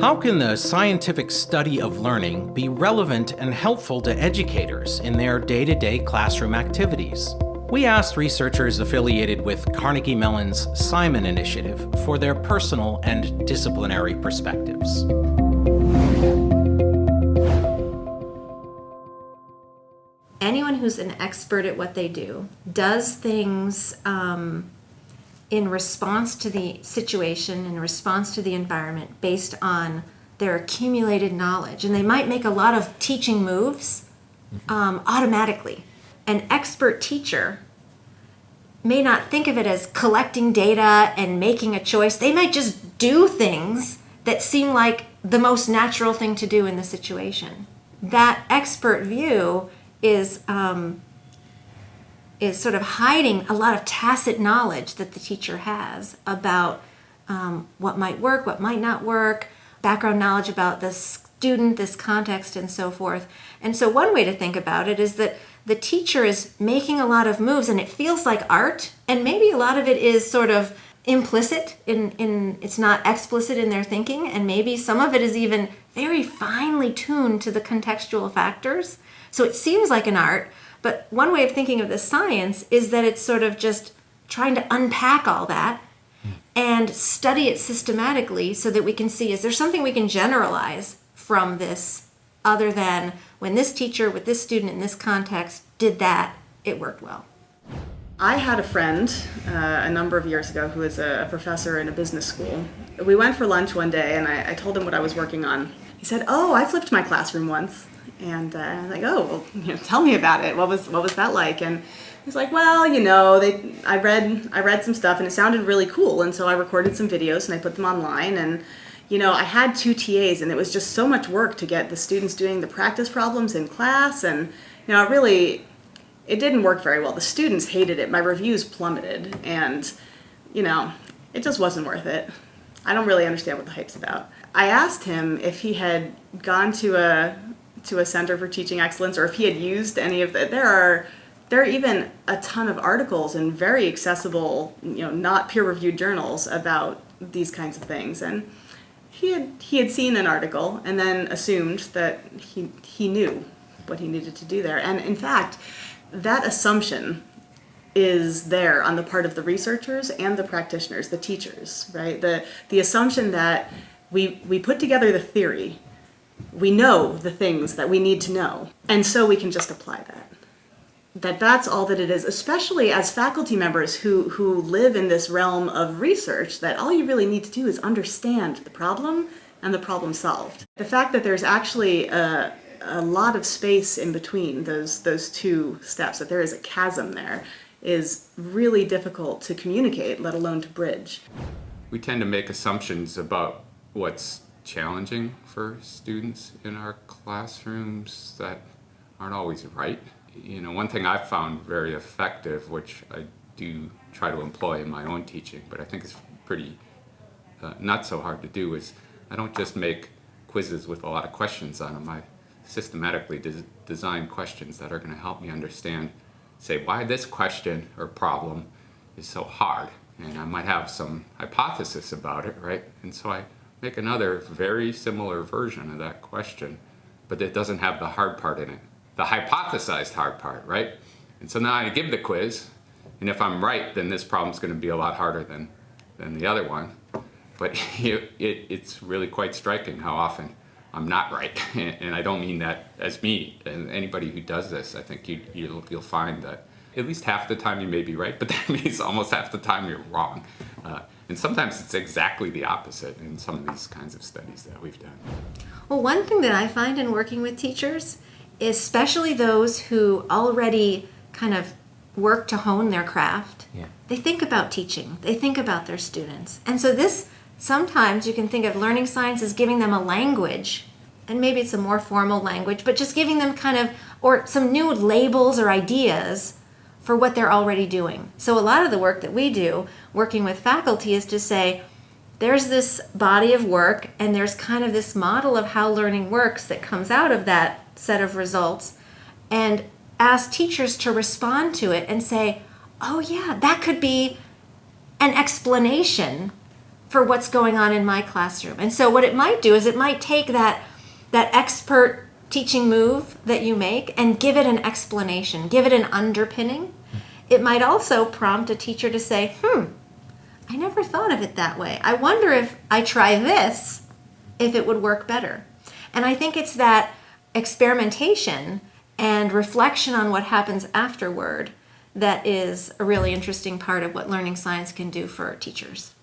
How can the scientific study of learning be relevant and helpful to educators in their day-to-day -day classroom activities? We asked researchers affiliated with Carnegie Mellon's Simon Initiative for their personal and disciplinary perspectives. Anyone who's an expert at what they do does things um, in response to the situation, in response to the environment, based on their accumulated knowledge. And they might make a lot of teaching moves um, automatically. An expert teacher may not think of it as collecting data and making a choice. They might just do things that seem like the most natural thing to do in the situation. That expert view is um, is sort of hiding a lot of tacit knowledge that the teacher has about um, what might work, what might not work, background knowledge about the student, this context, and so forth. And so one way to think about it is that the teacher is making a lot of moves and it feels like art, and maybe a lot of it is sort of implicit in, in it's not explicit in their thinking and maybe some of it is even very finely tuned to the contextual factors so it seems like an art but one way of thinking of the science is that it's sort of just trying to unpack all that and study it systematically so that we can see is there something we can generalize from this other than when this teacher with this student in this context did that, it worked well. I had a friend uh, a number of years ago who was a professor in a business school. We went for lunch one day and I, I told him what I was working on. He said, oh, I flipped my classroom once. And uh, I was like, oh, well, you know, tell me about it. What was what was that like? And he's like, well, you know, they I read I read some stuff and it sounded really cool, and so I recorded some videos and I put them online. And you know, I had two TAs, and it was just so much work to get the students doing the practice problems in class, and you know, it really it didn't work very well. The students hated it. My reviews plummeted, and you know, it just wasn't worth it. I don't really understand what the hype's about. I asked him if he had gone to a to a Center for Teaching Excellence or if he had used any of that. There are there are even a ton of articles in very accessible, you know, not peer-reviewed journals about these kinds of things. And he had he had seen an article and then assumed that he he knew what he needed to do there. And in fact, that assumption is there on the part of the researchers and the practitioners, the teachers, right? The the assumption that we we put together the theory we know the things that we need to know, and so we can just apply that. That that's all that it is, especially as faculty members who, who live in this realm of research, that all you really need to do is understand the problem and the problem solved. The fact that there's actually a, a lot of space in between those, those two steps, that there is a chasm there, is really difficult to communicate, let alone to bridge. We tend to make assumptions about what's challenging for students in our classrooms that aren't always right. You know, one thing I've found very effective, which I do try to employ in my own teaching, but I think it's pretty uh, not so hard to do, is I don't just make quizzes with a lot of questions on them. I systematically des design questions that are going to help me understand, say, why this question or problem is so hard. And I might have some hypothesis about it, right? And so I make another very similar version of that question, but it doesn't have the hard part in it. The hypothesized hard part, right? And so now I give the quiz, and if I'm right, then this problem's gonna be a lot harder than, than the other one. But it, it, it's really quite striking how often I'm not right. and I don't mean that as me, and anybody who does this, I think you, you'll, you'll find that at least half the time you may be right, but that means almost half the time you're wrong. Uh, and sometimes it's exactly the opposite in some of these kinds of studies that we've done. Well, one thing that I find in working with teachers, especially those who already kind of work to hone their craft, yeah. they think about teaching, they think about their students. And so this, sometimes you can think of learning science as giving them a language, and maybe it's a more formal language, but just giving them kind of, or some new labels or ideas for what they're already doing. So a lot of the work that we do working with faculty is to say, there's this body of work and there's kind of this model of how learning works that comes out of that set of results and ask teachers to respond to it and say, oh yeah, that could be an explanation for what's going on in my classroom. And so what it might do is it might take that that expert teaching move that you make and give it an explanation, give it an underpinning. It might also prompt a teacher to say, "Hmm, I never thought of it that way. I wonder if I try this if it would work better." And I think it's that experimentation and reflection on what happens afterward that is a really interesting part of what learning science can do for teachers.